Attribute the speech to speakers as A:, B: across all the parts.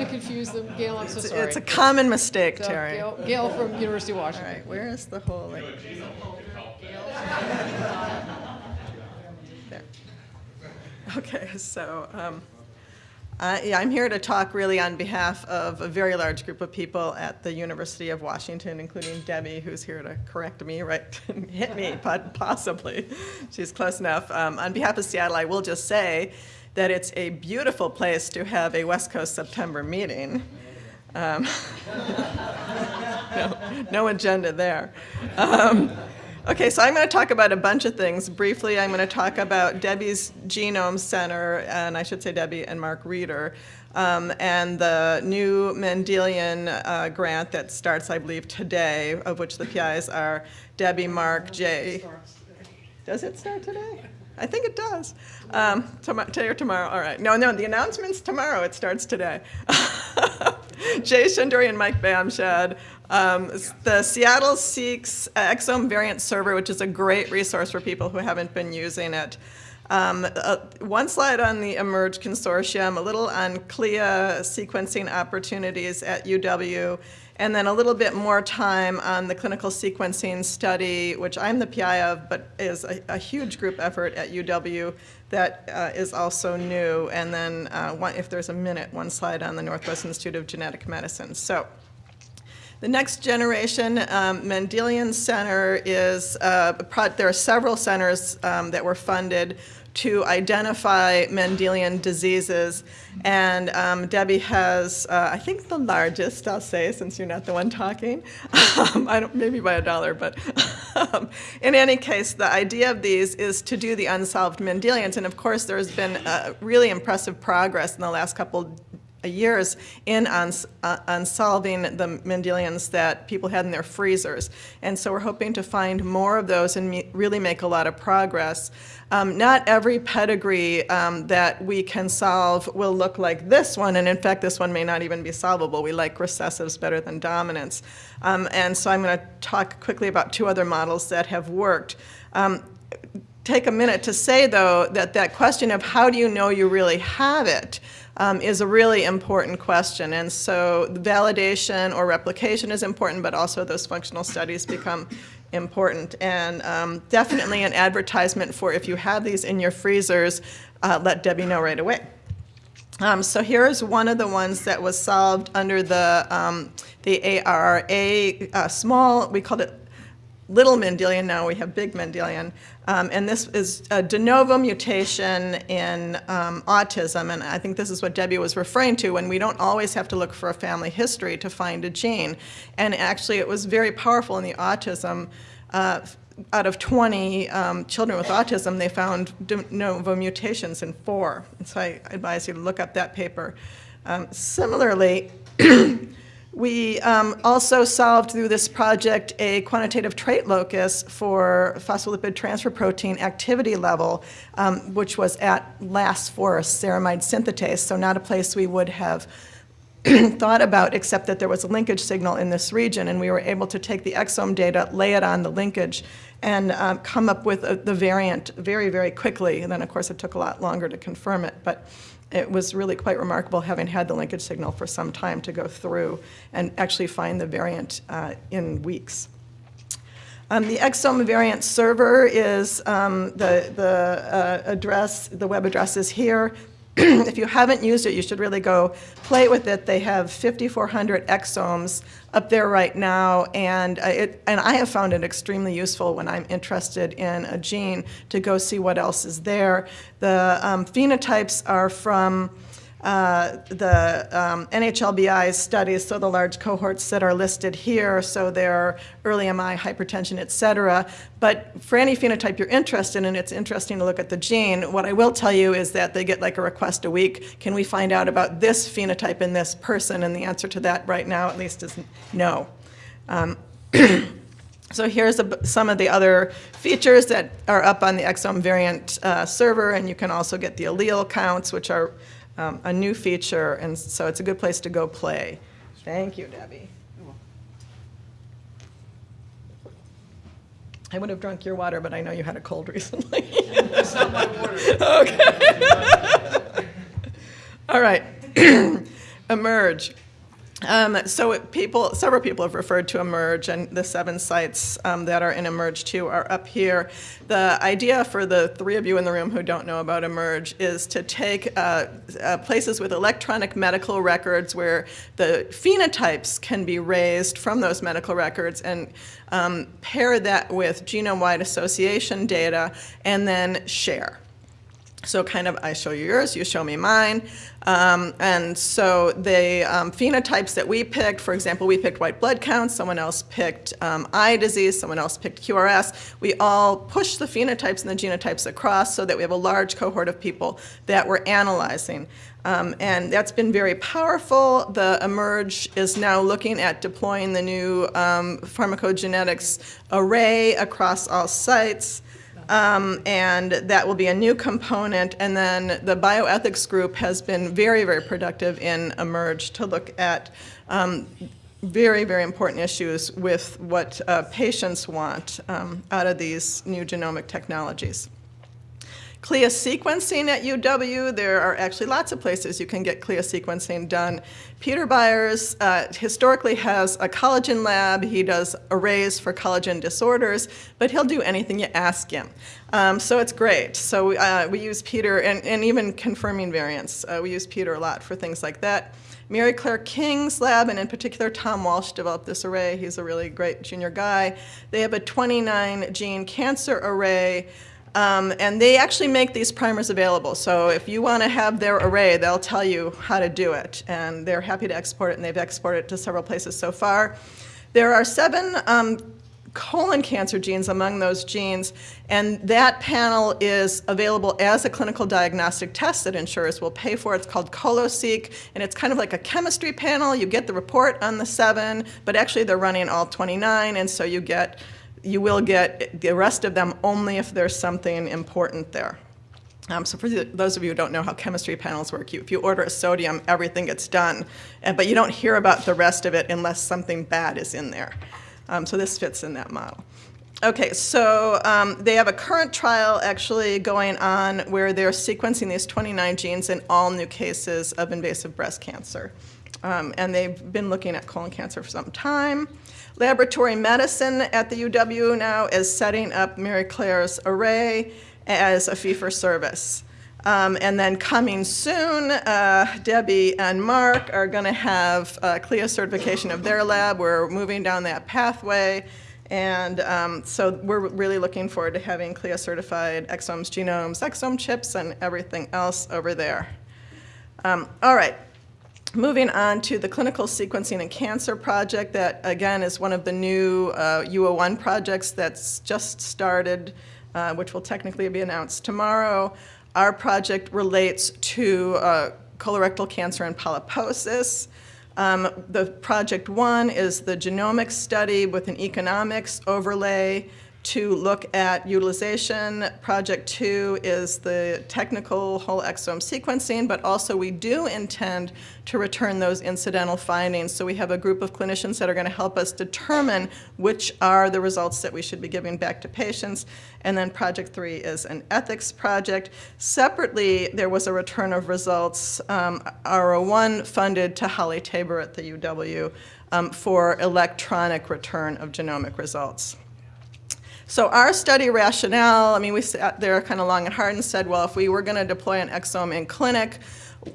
A: to confuse them. Gail, I'm so
B: It's-
A: sorry.
B: It's a common mistake,
A: So,
B: Terry.
A: Gail, Gail from University of
B: All
A: Washington.
B: right, where is the whole, like? There. Okay, so, um, uh, yeah, I'm here to talk really on behalf of a very large group of people at the University of Washington, including Debbie, who's here to correct me, right, hit me, but possibly. She's close enough. Um, On behalf of Seattle, I will just say that it's a beautiful place to have a West Coast September meeting. Um, no, no agenda there. Um, okay, so I'm going to talk about a bunch of things. Briefly, I'm going to talk about Debbie's Genome Center, and I should say Debbie and Mark Rieder, um, and the new Mendelian uh, grant that starts, I believe, today, of which the PIs are Debbie, Mark, Jay. Does it start today? I think it does. Um, today or tomorrow? All right. No, no, the announcement's tomorrow. It starts today. Jay Shendure and Mike Bamshad. Um, the SeattleSeq Exome Variant Server, which is a great resource for people who haven't been using it. Um, uh, one slide on the eMERGE consortium, a little on CLIA sequencing opportunities at UW, and then a little bit more time on the clinical sequencing study, which I'm the PI of, but is a, a huge group effort at UW that uh, is also new. And then, uh, one, if there's a minute, one slide on the Northwest Institute of Genetic Medicine. So. The next generation um, Mendelian Center is, uh, there are several centers um, that were funded to identify Mendelian diseases. And um, Debbie has, uh, I think, the largest, I'll say, since you're not the one talking. Um, I don't, maybe by a dollar, but um, in any case, the idea of these is to do the unsolved Mendelians. And of course, there's been uh, really impressive progress in the last couple years in on, uh, on solving the Mendelians that people had in their freezers. And so we're hoping to find more of those and me- really make a lot of progress. Um, not every pedigree um, that we can solve will look like this one, and in fact, this one may not even be solvable. We like recessives better than dominants. Um, and so I'm going to talk quickly about two other models that have worked. Um, take a minute to say, though, that that question of how do you know you really have it um, is a really important question. And so validation or replication is important, but also those functional studies become important. And um, definitely an advertisement for if you have these in your freezers, uh, let Debbie know right away. Um, so here is one of the ones that was solved under the, um, the ARRA, uh, small, we called it little Mendelian, now we have big Mendelian. Um, and this is a de novo mutation in um, autism, and I think this is what Debbie was referring to when we don't always have to look for a family history to find a gene. And actually, it was very powerful in the autism. Uh, out of 20 um, children with autism, they found de novo mutations in four. And so I advise you to look up that paper. Um, similarly, we um, also solved through this project a quantitative trait locus for phospholipid transfer protein activity level, um, which was at last for ceramide synthetase, so not a place we would have thought about except that there was a linkage signal in this region, and we were able to take the exome data, lay it on the linkage, and um, come up with a, the variant very, very quickly. And then, of course, it took a lot longer to confirm it, but it was really quite remarkable having had the linkage signal for some time to go through and actually find the variant uh, in weeks. Um, the exome variant server is um, the, the uh, address, the web address is here. if you haven't used it, you should really go play with it. They have 5,400 exomes up there right now, and uh, it, and I have found it extremely useful when I'm interested in a gene to go see what else is there. The um, phenotypes are from uh, the um, NHLBI studies, so the large cohorts that are listed here, so they're early MI, hypertension, et cetera. But for any phenotype you're interested in, it's interesting to look at the gene. What I will tell you is that they get like a request a week. Can we find out about this phenotype in this person? And the answer to that right now, at least, is no. Um, So here's a, some of the other features that are up on the exome variant uh, server, and you can also get the allele counts, which are um, a new feature, and so it's a good place to go play. Thank you, Debbie. I would have drunk your water, but I know you had a cold recently.
C: That's not my water.
B: Okay. All right. eMERGE. Um, so people, several people have referred to eMERGE, and the seven sites um, that are in eMERGE 2 are up here. The idea for the three of you in the room who don't know about eMERGE is to take uh, uh, places with electronic medical records where the phenotypes can be raised from those medical records and um, pair that with genome-wide association data and then share. So kind of, I show you yours, you show me mine. Um, and so the um, phenotypes that we picked, for example, we picked white blood counts, someone else picked um, eye disease, someone else picked QRS. We all pushed the phenotypes and the genotypes across so that we have a large cohort of people that we're analyzing. Um, and that's been very powerful. The eMERGE is now looking at deploying the new um, pharmacogenetics array across all sites. Um, and that will be a new component. And then the bioethics group has been very, very productive in eMERGE to look at um, very, very important issues with what uh, patients want um, out of these new genomic technologies. CLIA sequencing at UW, there are actually lots of places you can get CLIA sequencing done. Peter Byers uh, historically has a collagen lab. He does arrays for collagen disorders, but he'll do anything you ask him. Um, so it's great. So uh, we use Peter, and, and even confirming variants, uh, we use Peter a lot for things like that. Mary Claire King's lab, and in particular Tom Walsh, developed this array. He's a really great junior guy. They have a 29 gene cancer array. Um, and they actually make these primers available. So if you want to have their array, they'll tell you how to do it. And they're happy to export it, and they've exported it to several places so far. There are seven um, colon cancer genes among those genes, and that panel is available as a clinical diagnostic test that insurers will pay for. It's called ColoSeq, and it's kind of like a chemistry panel. You get the report on the seven, but actually they're running all 29, and so you get you will get the rest of them only if there's something important there. Um, so for those of you who don't know how chemistry panels work, you, if you order a sodium, everything gets done, and, but you don't hear about the rest of it unless something bad is in there. Um, so this fits in that model. Okay, so um, they have a current trial actually going on where they're sequencing these 29 genes in all new cases of invasive breast cancer. Um, and they've been looking at colon cancer for some time. Laboratory medicine at the UW now is setting up Mary Claire's array as a fee for service. Um, and then coming soon, uh, Debbie and Mark are going to have uh, CLIA certification of their lab. We're moving down that pathway. And um, so we're really looking forward to having CLIA certified exomes, genomes, exome chips, and everything else over there. Um, all right. Moving on to the clinical sequencing and cancer project that again is one of the new uh, U01 projects that's just started, uh, which will technically be announced tomorrow. Our project relates to uh, colorectal cancer and polyposis. Um, the project one is the genomics study with an economics overlay to look at utilization. Project two is the technical whole exome sequencing, but also we do intend to return those incidental findings. So we have a group of clinicians that are going to help us determine which are the results that we should be giving back to patients. And then project three is an ethics project. Separately, there was a return of results, um, R01 funded to Holly Tabor at the UW um, for electronic return of genomic results. So our study rationale, I mean, we sat uh, there kind of long and hard and said, well, if we were going to deploy an exome in clinic,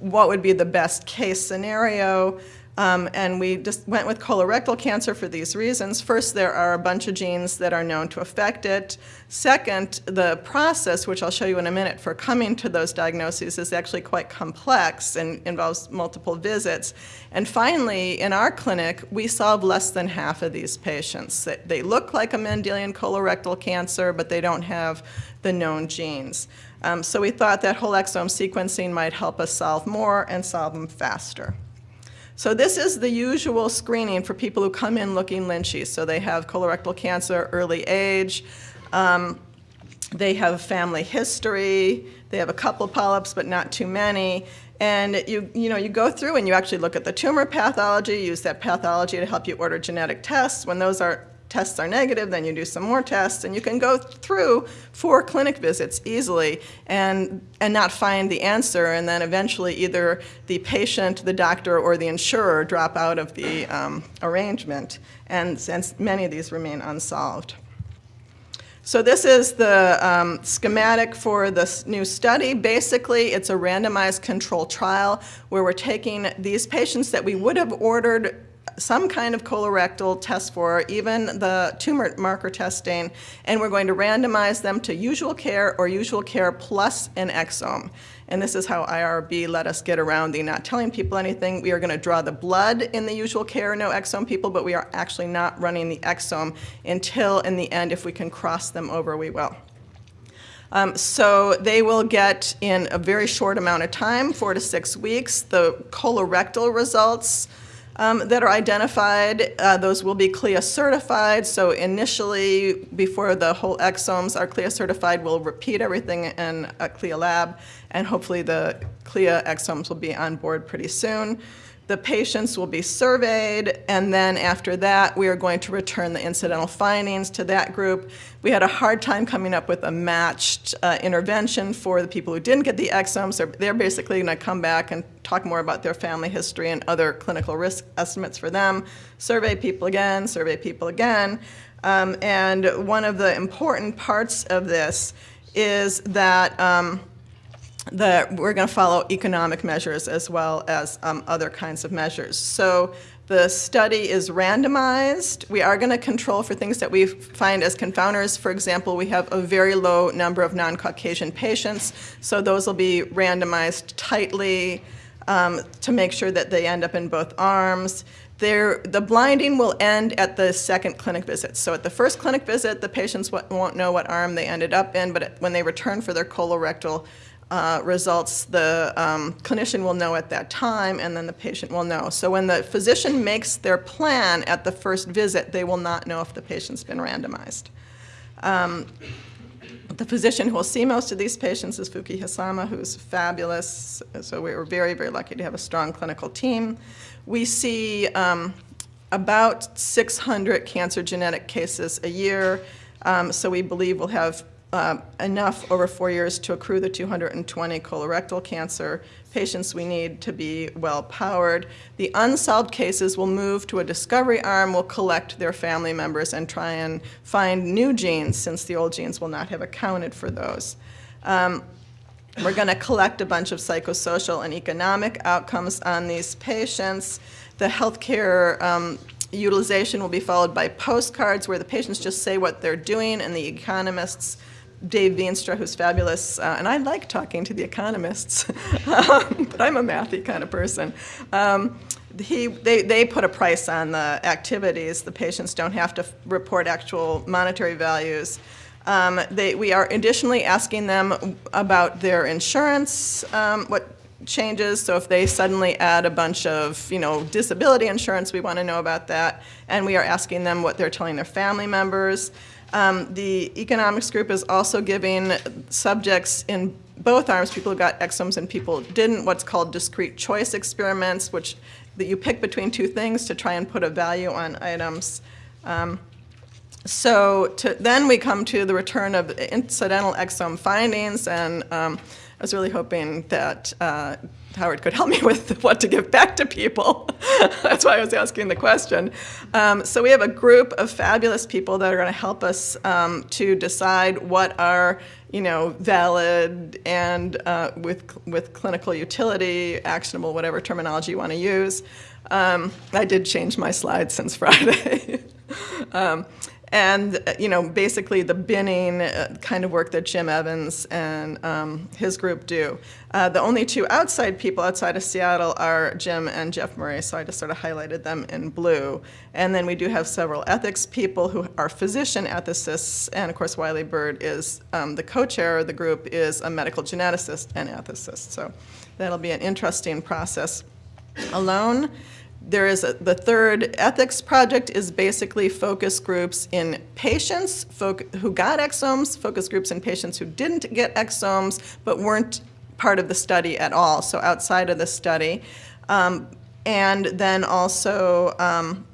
B: what would be the best case scenario? Um, and we just went with colorectal cancer for these reasons. First, there are a bunch of genes that are known to affect it. Second, the process, which I'll show you in a minute, for coming to those diagnoses is actually quite complex and involves multiple visits. And finally, in our clinic, we solve less than half of these patients. They look like a Mendelian colorectal cancer, but they don't have the known genes. Um, so we thought that whole exome sequencing might help us solve more and solve them faster. So this is the usual screening for people who come in looking lynchy. So they have colorectal cancer, early age, um, they have family history, they have a couple polyps but not too many, and you, you, know, you go through and you actually look at the tumor pathology, use that pathology to help you order genetic tests. When those are tests are negative, then you do some more tests, and you can go through four clinic visits easily and, and not find the answer, and then eventually either the patient, the doctor, or the insurer drop out of the um, arrangement, and since many of these remain unsolved. So this is the um, schematic for this new study. Basically, it's a randomized control trial where we're taking these patients that we would have ordered some kind of colorectal test for, even the tumor marker testing, and we're going to randomize them to usual care or usual care plus an exome. And this is how IRB let us get around the not telling people anything. We are going to draw the blood in the usual care no exome people, but we are actually not running the exome until in the end, if we can cross them over, we will. Um, so they will get in a very short amount of time, four to six weeks, the colorectal results um, that are identified. Uh, those will be CLIA certified. So initially, before the whole exomes are CLIA certified, we'll repeat everything in a CLIA lab, and hopefully the CLIA exomes will be on board pretty soon. The patients will be surveyed, and then after that, we are going to return the incidental findings to that group. We had a hard time coming up with a matched uh, intervention for the people who didn't get the exomes. They're, they're basically going to come back and talk more about their family history and other clinical risk estimates for them, survey people again, survey people again. Um, and one of the important parts of this is that um, that we're going to follow economic measures as well as um, other kinds of measures. So the study is randomized. We are going to control for things that we find as confounders. For example, we have a very low number of non-Caucasian patients, so those will be randomized tightly um, to make sure that they end up in both arms. There, the blinding will end at the second clinic visit. So at the first clinic visit, the patients won't know what arm they ended up in, but when they return for their colorectal uh, results, the um, clinician will know at that time, and then the patient will know. So when the physician makes their plan at the first visit, they will not know if the patient's been randomized. Um, the physician who will see most of these patients is Fuki Hisama, who's fabulous. So we were very, very lucky to have a strong clinical team. We see um, about 600 cancer genetic cases a year. Um, so we believe we'll have uh, enough over four years to accrue the 220 colorectal cancer patients we need to be well powered. The unsolved cases will move to a discovery arm, will collect their family members and try and find new genes since the old genes will not have accounted for those. Um, we're going to collect a bunch of psychosocial and economic outcomes on these patients. The healthcare um, utilization will be followed by postcards where the patients just say what they're doing and the economists Dave Veenstra, who's fabulous, uh, and I like talking to the economists, um, but I'm a mathy kind of person. Um, he, they, they put a price on the activities. The patients don't have to report actual monetary values. Um, they, we are additionally asking them about their insurance, um, what changes. So if they suddenly add a bunch of, you know, disability insurance, we want to know about that. And we are asking them what they're telling their family members. Um, the economics group is also giving subjects in both arms, people who got exomes and people didn't, what's called discrete choice experiments, which that you pick between two things to try and put a value on items. Um, so to, then we come to the return of incidental exome findings, and um, I was really hoping that uh, Howard could help me with what to give back to people. That's why I was asking the question. Um, so we have a group of fabulous people that are going to help us um, to decide what are you know valid and uh, with with clinical utility, actionable, whatever terminology you want to use. Um, I did change my slides since Friday. And uh, you know basically the binning uh, kind of work that Jim Evans and um, his group do. Uh, the only two outside people outside of Seattle are Jim and Jeff Murray, so I just sort of highlighted them in blue. And then we do have several ethics people who are physician ethicists, and of course Wylie Burke is um, the co-chair of the group is a medical geneticist and ethicist. So that'll be an interesting process alone there is a, the third ethics project is basically focus groups in patients who got exomes, focus groups in patients who didn't get exomes but weren't part of the study at all, so outside of the study. Um, and then also um,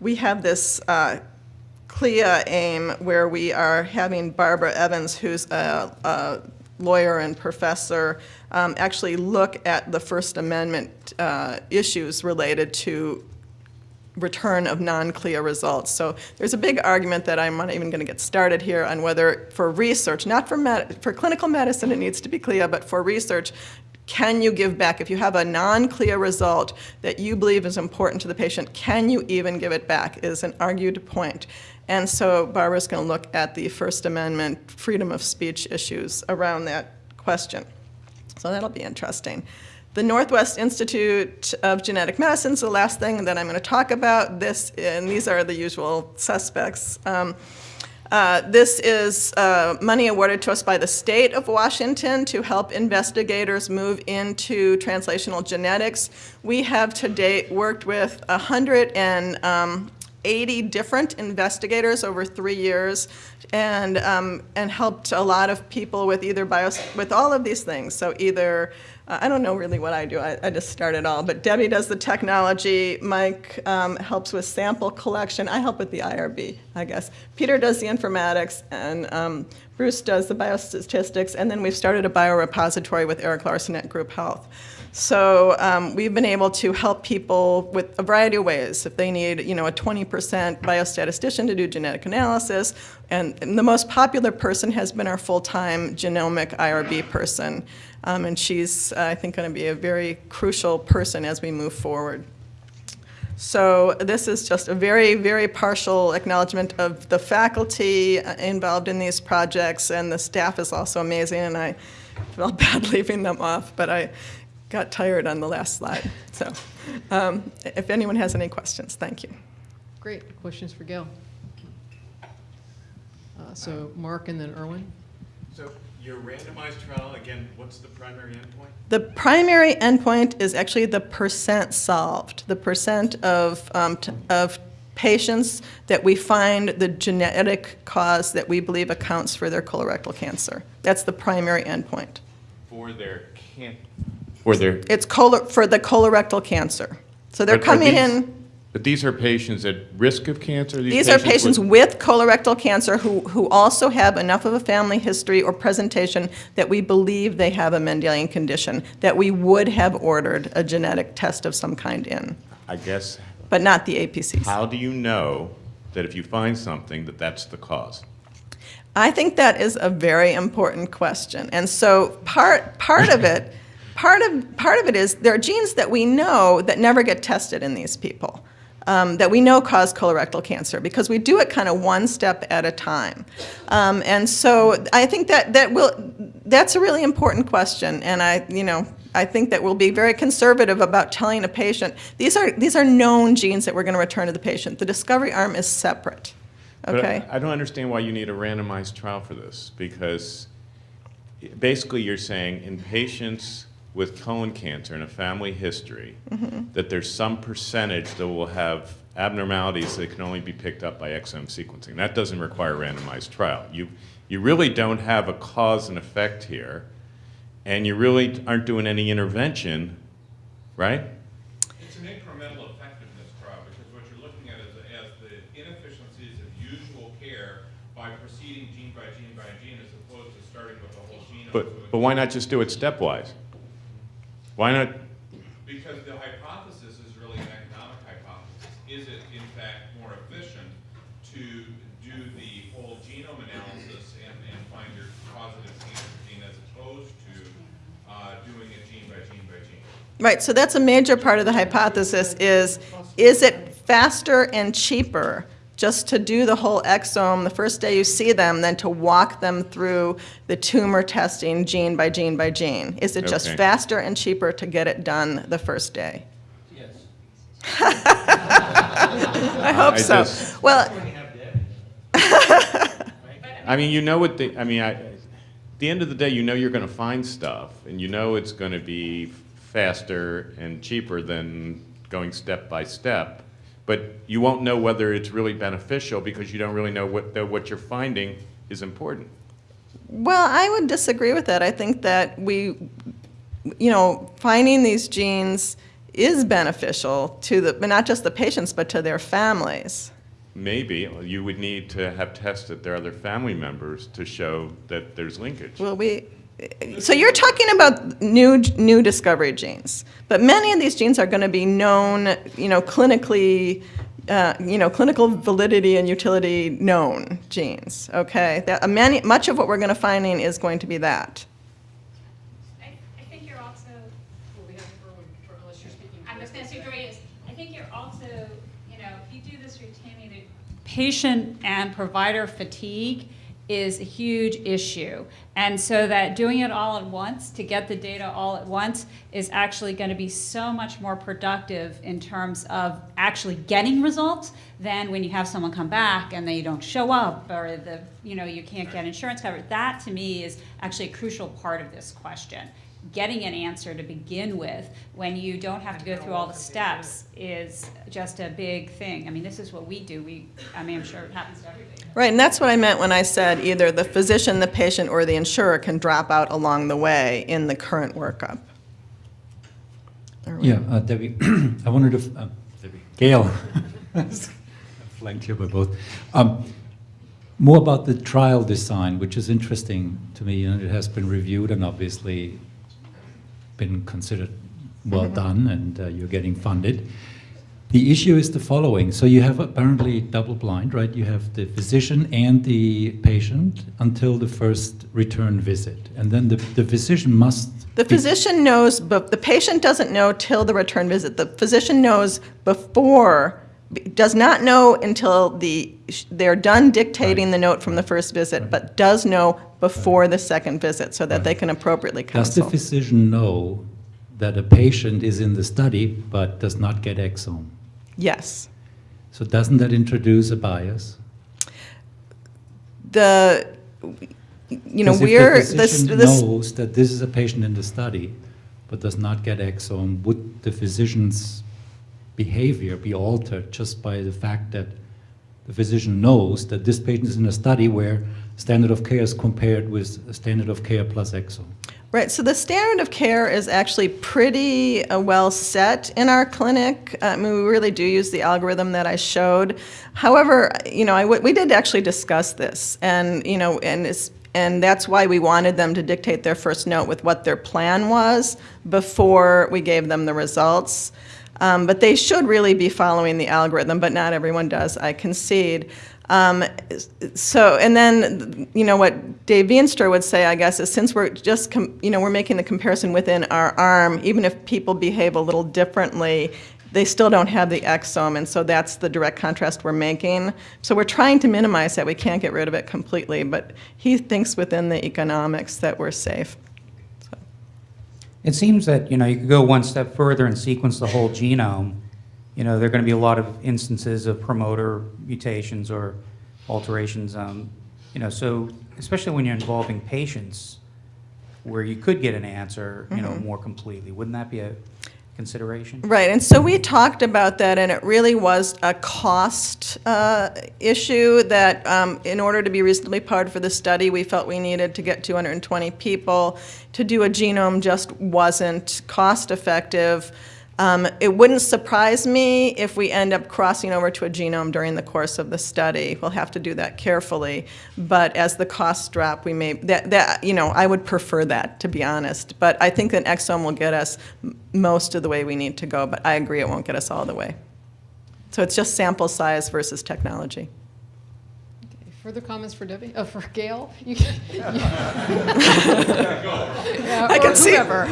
B: we have this uh, CLIA AIM, where we are having Barbara Evans, who's a, a lawyer and professor, um, actually look at the First Amendment uh, issues related to return of non-CLIA results. So there's a big argument that I'm not even going to get started here on whether for research, not for, med- for clinical medicine it needs to be CLIA, but for research, can you give back? If you have a non-CLIA result that you believe is important to the patient, can you even give it back is an argued point. And so Barbara's going to look at the First Amendment freedom of speech issues around that question. So that'll be interesting. The Northwest Institute of Genetic Medicine is the last thing that I'm going to talk about. This, and these are the usual suspects. Um, uh, this is uh, money awarded to us by the state of Washington to help investigators move into translational genetics. We have to date worked with 180 different investigators over three years and, um, and helped a lot of people with either bios, with all of these things. So either uh, I don't know really what I do. I, I just start it all. But Debbie does the technology. Mike um, helps with sample collection. I help with the IRB, I guess. Peter does the informatics, and um, Bruce does the biostatistics. And then we've started a biorepository with Eric Larson at Group Health. So um, we've been able to help people with a variety of ways. If they need, you know, a 20% biostatistician to do genetic analysis, and, and the most popular person has been our full-time genomic IRB person. Um, and she's, uh, I think, going to be a very crucial person as we move forward. So this is just a very, very partial acknowledgement of the faculty uh, involved in these projects, and the staff is also amazing, and I felt bad leaving them off, but I got tired on the last slide. So um, if anyone has any questions, thank you.
A: Great. Questions for Gail? Uh, So Mark and then Erwin?
C: So your randomized trial, again, what's the primary endpoint?
B: The primary endpoint is actually the percent solved, the percent of, um, t- of patients that we find the genetic cause that we believe accounts for their colorectal cancer. That's the primary endpoint.
C: For their can, for their.
B: It's color, for the colorectal cancer. So they're
C: but are
B: coming
C: these-
B: in.
C: But these are patients at risk of cancer?
B: These are patients with colorectal cancer who, who also have enough of a family history or presentation that we believe they have a Mendelian condition, that we would have ordered a genetic test of some kind in,
C: I guess,
B: but not the APCs.
C: how do you know that if you find something, that that's the cause?
B: I think that is a very important question. And so part, part of it, part of, part of it is there are genes that we know that never get tested in these people. Um, that we know cause colorectal cancer because we do it kind of one step at a time. Um, and so I think that, that will, that's a really important question. And I, you know, I think that we'll be very conservative about telling a patient, these are, these are known genes that we're going to return to the patient. The discovery arm is separate.
C: But I-
B: Okay?
C: I don't understand why you need a randomized trial for this, because basically you're saying in patients with colon cancer and a family history,
B: Mm-hmm.
C: that there's some percentage that will have abnormalities that can only be picked up by exome sequencing. That doesn't require a randomized trial. You, you really don't have a cause and effect here, and you really aren't doing any intervention, right?
D: It's an incremental effectiveness trial, because what you're looking at is, as the inefficiencies of usual care by proceeding gene by gene by gene, as opposed to starting with the whole genome.
C: But, but why not just do it stepwise? Why not,
D: Because the hypothesis is really an economic hypothesis. Is it in fact more efficient to do the whole genome analysis and, and find your causative cancer gene as opposed to, uh, doing it gene by gene by gene?
B: Right, so that's a major part of the hypothesis is, is it faster and cheaper just to do the whole exome the first day you see them then to walk them through the tumor testing gene by gene by gene? Is it just faster and cheaper to get it done the first day?
E: Yes.
B: I hope
C: I
B: so.
C: just-
B: Well,
E: When you have Debbie.
C: I mean, you know what the, I mean, I, at the end of the day, you know you're gonna find stuff, and you know it's gonna be faster and cheaper than going step by step, but you won't know whether it's really beneficial because you don't really know what, that what you're finding is important.
B: Well, I would disagree with that. I think that we, you know, finding these genes is beneficial to the, but not just the patients, but to their families.
C: maybe you would need to have tested their other family members to show that there's linkage.
B: Well, we, so you're talking about new, new discovery genes, but many of these genes are going to be known, you know, clinically, uh, you know, clinical validity and utility known genes, okay? That, uh, many, much of what we're going to finding is going to be that.
F: I, I think you're also,
A: Well, we have Erwin, unless you're speaking.
F: I'm just gonna say, Joy, is, I think you're also, you know, if you do this routinely, the patient and provider fatigue is a huge issue. And so that doing it all at once, to get the data all at once, is actually gonna be so much more productive in terms of actually getting results than when you have someone come back and they don't show up, or the, you know, you can't get insurance coverage. That, to me, is actually a crucial part of this question. Getting an answer to begin with, when you don't have to go through all the steps, is just a big thing. I mean, this is what we do. We, I mean, I'm sure it happens to everybody.
B: Right, and that's what I meant when I said either the physician, the patient, or the insurer can drop out along the way in the current workup.
G: Yeah, uh, Debbie, I wanted to, uh, Debbie, Gail, flanked here by both. Um, More about the trial design, which is interesting to me, and it has been reviewed and obviously been considered well done, and uh, you're getting funded. The issue is the following, so you have apparently double blind, right? You have the physician and the patient until the first return visit, and then the the physician must
B: The physician knows, but the patient doesn't know till the return visit. The physician knows before, does not know until the, they're done dictating
G: Right.
B: the note from the first visit, but does know before the second visit so that they can appropriately counsel.
G: Does the physician know that a patient is in the study but does not get exome?
B: Yes.
G: So doesn't that introduce a bias?
B: The, you know we're,
G: the
B: this,
G: physician
B: this,
G: knows that this is a patient in the study but does not get exome, would the physician's behavior be altered just by the fact that the physician knows that this patient is in a study where standard of care is compared with standard of care plus exo.
B: Right, so the standard of care is actually pretty uh, well set in our clinic. I mean, we really do use the algorithm that I showed. However, you know, I w- we did actually discuss this, and you know, and it's, and that's why we wanted them to dictate their first note with what their plan was before we gave them the results. Um, but they should really be following the algorithm, but not everyone does. I concede. Um, so, and then, you know, what Dave Veenstra would say, I guess, is since we're just, you know, we're making the comparison within our arm, even if people behave a little differently, they still don't have the exome, and so that's the direct contrast we're making. So we're trying to minimize that. We can't get rid of it completely, but he thinks within the economics that we're safe.
H: It seems that, you know, you could go one step further and sequence the whole genome. You know, there are going to be a lot of instances of promoter mutations or alterations. Um, you know, so especially when you're involving patients, where you could get an answer, you know, more completely. Wouldn't that be a consideration?
B: Right, and so we talked about that, and it really was a cost uh, issue that um, in order to be reasonably powered for the study, we felt we needed to get 220 people. To do a genome just wasn't cost-effective. Um, It wouldn't surprise me if we end up crossing over to a genome during the course of the study. We'll have to do that carefully, but as the costs drop, we may, that, that, you know, I would prefer that, to be honest. But I think an exome will get us most of the way we need to go, but I agree it won't get us all the way. So it's just sample size versus technology.
A: Okay, Further comments for Debbie, oh, for Gail? You can- Yeah,
B: I
A: or
B: can see-
A: whoever. All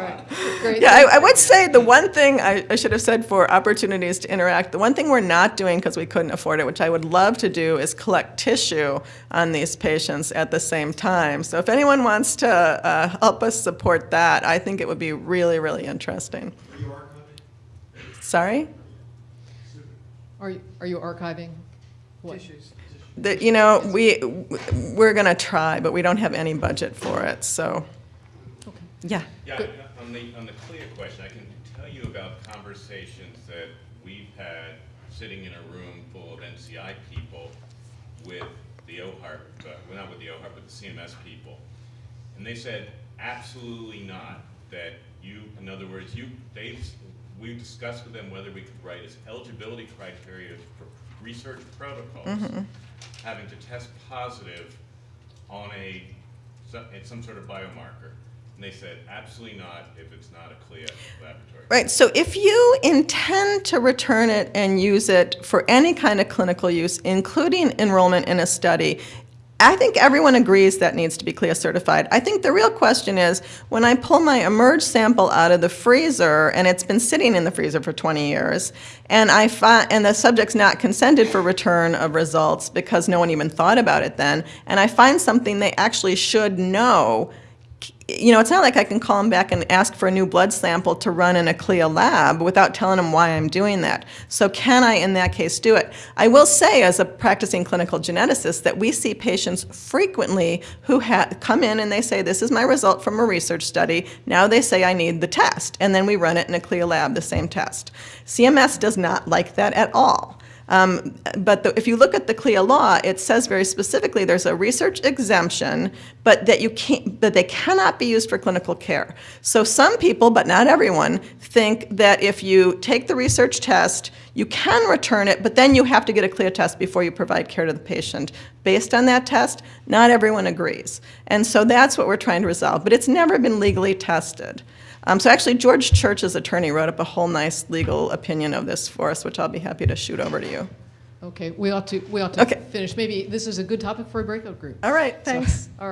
A: right, great.
B: Yeah, I, I would say the one thing I, I should have said for opportunities to interact, the one thing we're not doing because we couldn't afford it, which I would love to do, is collect tissue on these patients at the same time. So if anyone wants to uh, help us support that, I think it would be really, really interesting. Are you archiving? Sorry?
A: Are you, are you archiving? what?
B: The, you know, we, we're going to try, but we don't have any budget for it, so,
A: Okay.
B: yeah.
C: Yeah, on the, on the CLIA question, I can tell you about conversations that we've had sitting in a room full of NCI people with the OHARP, uh, well, not with the OHARP, but the CMS people. And they said, absolutely not, that you, in other words, you, they we discussed with them whether we could write as eligibility criteria for research protocols,
B: Mm-hmm.
C: having to test positive on a, some, it's some sort of biomarker. And they said, absolutely not if it's not a CLIA laboratory.
B: Right, so if you intend to return it and use it for any kind of clinical use, including enrollment in a study, I think everyone agrees that needs to be CLIA certified. I think the real question is, when I pull my eMERGE sample out of the freezer, and it's been sitting in the freezer for 20 years, and I find, and the subject's not consented for return of results because no one even thought about it then, and I find something they actually should know, you know, it's not like I can call them back and ask for a new blood sample to run in a CLIA lab without telling them why I'm doing that. So can I, in that case, do it? I will say, as a practicing clinical geneticist, that we see patients frequently who come in and they say, this is my result from a research study. Now they say I need the test. And then we run it in a CLIA lab, the same test. CMS does not like that at all. Um, but the, if you look at the CLIA law, it says very specifically there's a research exemption, but that you can't, they cannot be used for clinical care. So some people, but not everyone, think that if you take the research test, you can return it, but then you have to get a CLIA test before you provide care to the patient. Based on that test, not everyone agrees. And so that's what we're trying to resolve, but it's never been legally tested. Um, so actually, George Church's attorney wrote up a whole nice legal opinion of this for us, which I'll be happy to shoot over to you.
A: Okay, we ought to, we ought to
B: Okay.
A: finish. Maybe this is a good topic for a breakout group.
B: All right, thanks.
A: All right.